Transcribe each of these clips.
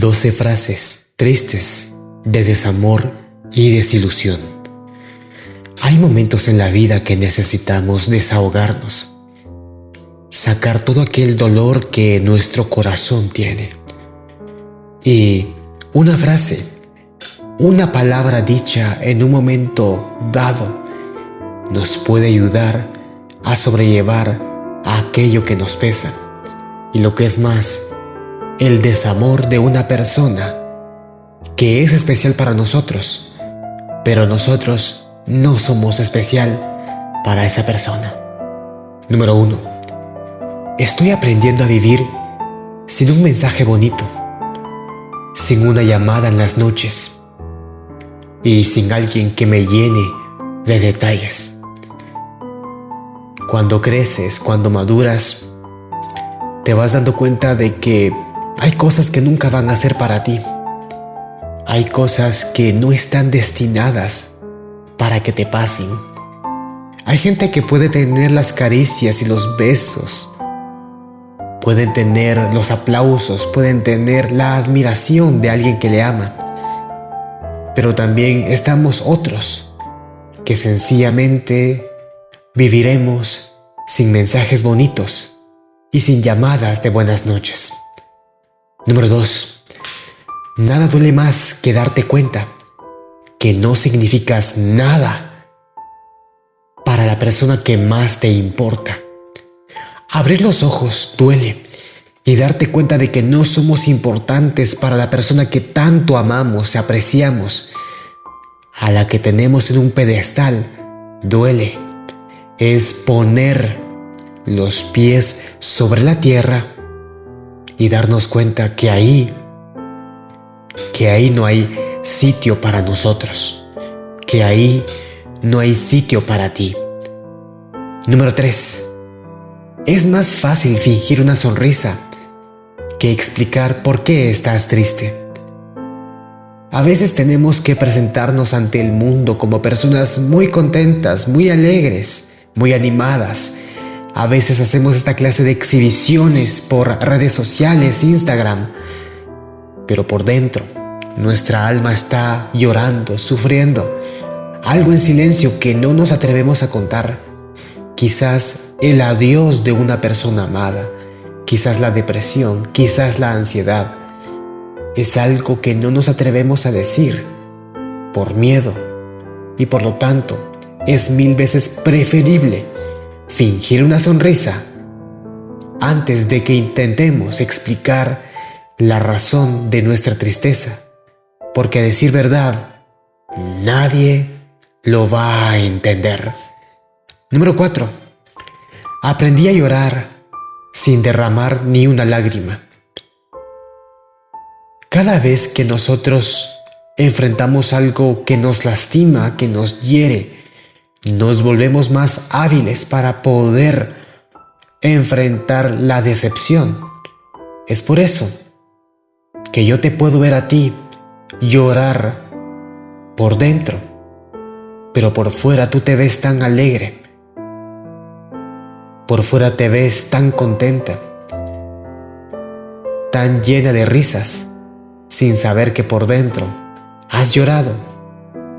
12 frases tristes de desamor y desilusión. Hay momentos en la vida que necesitamos desahogarnos, sacar todo aquel dolor que nuestro corazón tiene. Y una frase, una palabra dicha en un momento dado, nos puede ayudar a sobrellevar a aquello que nos pesa. Y lo que es más, el desamor de una persona que es especial para nosotros, pero nosotros no somos especial para esa persona. Número 1. Estoy aprendiendo a vivir sin un mensaje bonito, sin una llamada en las noches y sin alguien que me llene de detalles. Cuando creces, cuando maduras, te vas dando cuenta de que hay cosas que nunca van a ser para ti. Hay cosas que no están destinadas para que te pasen. Hay gente que puede tener las caricias y los besos. Pueden tener los aplausos, pueden tener la admiración de alguien que le ama. Pero también estamos otros que sencillamente viviremos sin mensajes bonitos y sin llamadas de buenas noches. Número 2. Nada duele más que darte cuenta que no significas nada para la persona que más te importa. Abrir los ojos duele y darte cuenta de que no somos importantes para la persona que tanto amamos y apreciamos, a la que tenemos en un pedestal, duele. Es poner los pies sobre la tierra y darnos cuenta que ahí, que ahí no hay sitio para nosotros, que ahí no hay sitio para ti. Número 3. Es más fácil fingir una sonrisa que explicar por qué estás triste. A veces tenemos que presentarnos ante el mundo como personas muy contentas, muy alegres, muy animadas, a veces hacemos esta clase de exhibiciones por redes sociales, Instagram, pero por dentro nuestra alma está llorando, sufriendo, algo en silencio que no nos atrevemos a contar. Quizás el adiós de una persona amada, quizás la depresión, quizás la ansiedad. Es algo que no nos atrevemos a decir por miedo y por lo tanto es mil veces preferible fingir una sonrisa antes de que intentemos explicar la razón de nuestra tristeza, porque a decir verdad, nadie lo va a entender. Número 4. Aprendí a llorar sin derramar ni una lágrima. Cada vez que nosotros enfrentamos algo que nos lastima, que nos hiere, nos volvemos más hábiles para poder enfrentar la decepción. Es por eso que yo te puedo ver a ti llorar por dentro, pero por fuera tú te ves tan alegre. Por fuera te ves tan contenta, tan llena de risas, sin saber que por dentro has llorado,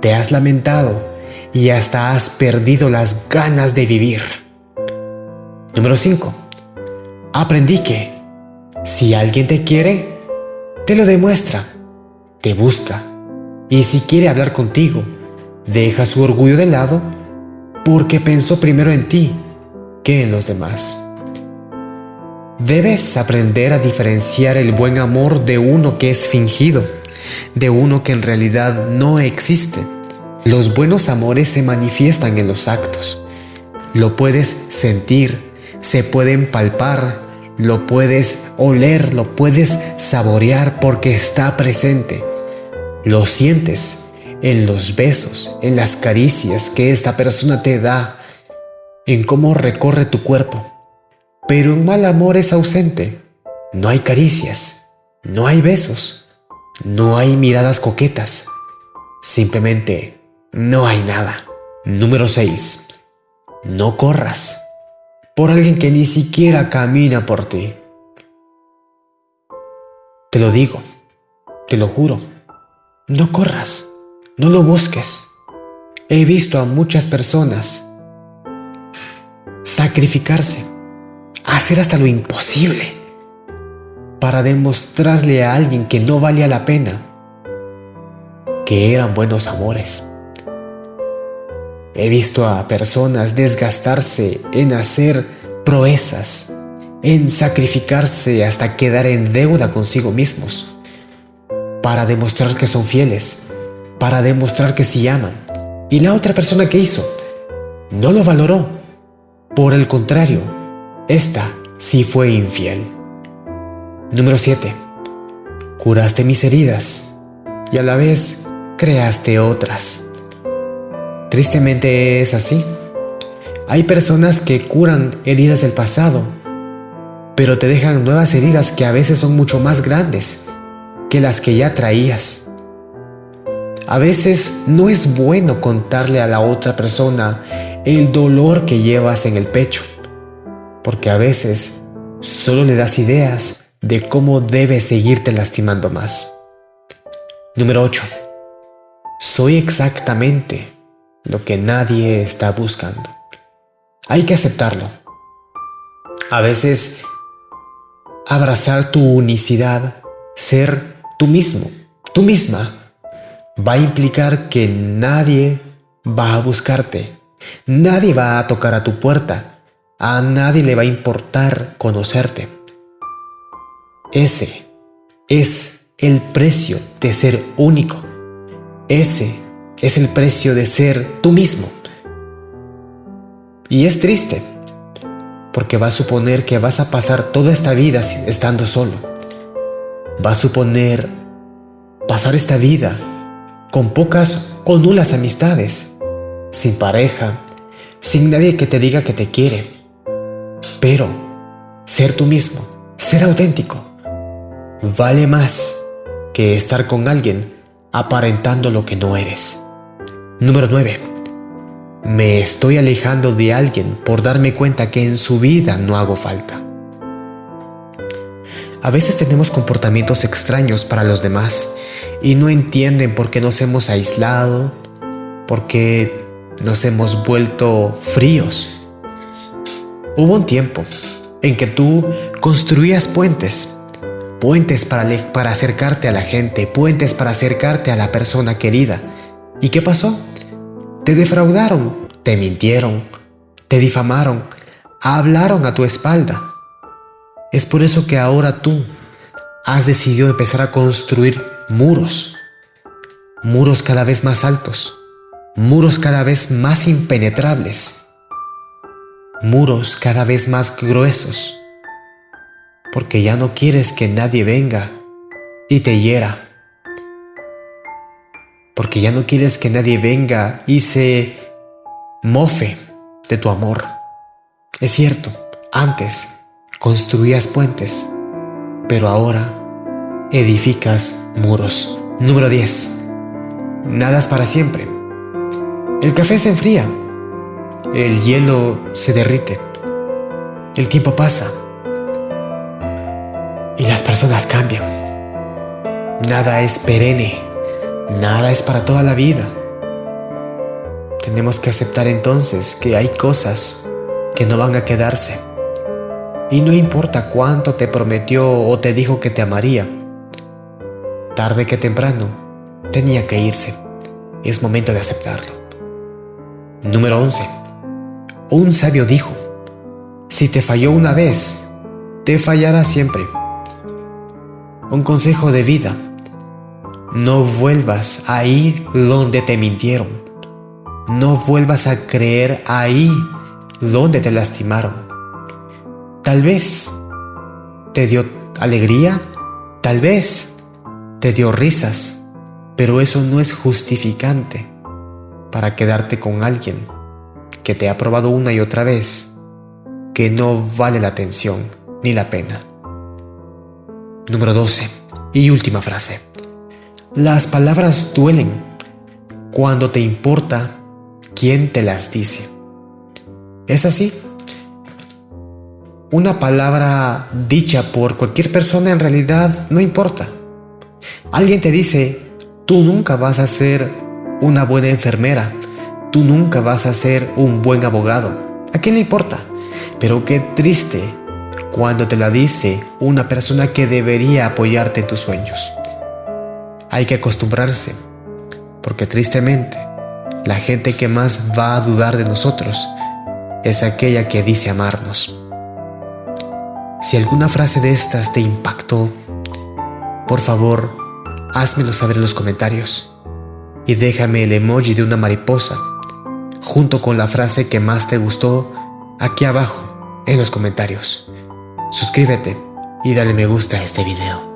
te has lamentado y hasta has perdido las ganas de vivir. Número 5. Aprendí que si alguien te quiere, te lo demuestra, te busca y si quiere hablar contigo, deja su orgullo de lado porque pensó primero en ti que en los demás. Debes aprender a diferenciar el buen amor de uno que es fingido, de uno que en realidad no existe los buenos amores se manifiestan en los actos. Lo puedes sentir, se pueden palpar, lo puedes oler, lo puedes saborear porque está presente. Lo sientes en los besos, en las caricias que esta persona te da, en cómo recorre tu cuerpo. Pero un mal amor es ausente. No hay caricias, no hay besos, no hay miradas coquetas. Simplemente no hay nada. Número 6. No corras por alguien que ni siquiera camina por ti. Te lo digo, te lo juro. No corras, no lo busques. He visto a muchas personas sacrificarse, hacer hasta lo imposible para demostrarle a alguien que no valía la pena que eran buenos amores. He visto a personas desgastarse en hacer proezas, en sacrificarse hasta quedar en deuda consigo mismos, para demostrar que son fieles, para demostrar que sí aman. Y la otra persona que hizo no lo valoró. Por el contrario, esta sí fue infiel. Número 7. Curaste mis heridas y a la vez creaste otras. Tristemente es así. Hay personas que curan heridas del pasado, pero te dejan nuevas heridas que a veces son mucho más grandes que las que ya traías. A veces no es bueno contarle a la otra persona el dolor que llevas en el pecho, porque a veces solo le das ideas de cómo debes seguirte lastimando más. Número 8. Soy exactamente lo que nadie está buscando. Hay que aceptarlo. A veces, abrazar tu unicidad, ser tú mismo, tú misma, va a implicar que nadie va a buscarte, nadie va a tocar a tu puerta, a nadie le va a importar conocerte. Ese es el precio de ser único. Ese es el precio de ser tú mismo. Y es triste, porque va a suponer que vas a pasar toda esta vida estando solo. Va a suponer pasar esta vida con pocas o nulas amistades, sin pareja, sin nadie que te diga que te quiere. Pero ser tú mismo, ser auténtico, vale más que estar con alguien aparentando lo que no eres. Número 9. Me estoy alejando de alguien por darme cuenta que en su vida no hago falta. A veces tenemos comportamientos extraños para los demás y no entienden por qué nos hemos aislado, por qué nos hemos vuelto fríos. Hubo un tiempo en que tú construías puentes, puentes para, para acercarte a la gente, puentes para acercarte a la persona querida, ¿Y qué pasó? Te defraudaron, te mintieron, te difamaron, hablaron a tu espalda. Es por eso que ahora tú has decidido empezar a construir muros, muros cada vez más altos, muros cada vez más impenetrables, muros cada vez más gruesos, porque ya no quieres que nadie venga y te hiera porque ya no quieres que nadie venga y se mofe de tu amor. Es cierto, antes construías puentes, pero ahora edificas muros. Número 10. Nadas para siempre. El café se enfría, el hielo se derrite, el tiempo pasa y las personas cambian. Nada es perenne. Nada es para toda la vida. Tenemos que aceptar entonces que hay cosas que no van a quedarse. Y no importa cuánto te prometió o te dijo que te amaría. Tarde que temprano, tenía que irse. Es momento de aceptarlo. Número 11. Un sabio dijo, si te falló una vez, te fallará siempre. Un consejo de vida no vuelvas a ir donde te mintieron. No vuelvas a creer ahí donde te lastimaron. Tal vez te dio alegría, tal vez te dio risas, pero eso no es justificante para quedarte con alguien que te ha probado una y otra vez que no vale la atención ni la pena. Número 12 y última frase. Las palabras duelen cuando te importa quién te las dice. ¿Es así? Una palabra dicha por cualquier persona en realidad no importa. Alguien te dice, tú nunca vas a ser una buena enfermera, tú nunca vas a ser un buen abogado. ¿A quién le importa? Pero qué triste cuando te la dice una persona que debería apoyarte en tus sueños. Hay que acostumbrarse, porque tristemente, la gente que más va a dudar de nosotros es aquella que dice amarnos. Si alguna frase de estas te impactó, por favor, házmelo saber en los comentarios y déjame el emoji de una mariposa junto con la frase que más te gustó aquí abajo en los comentarios. Suscríbete y dale me gusta a este video.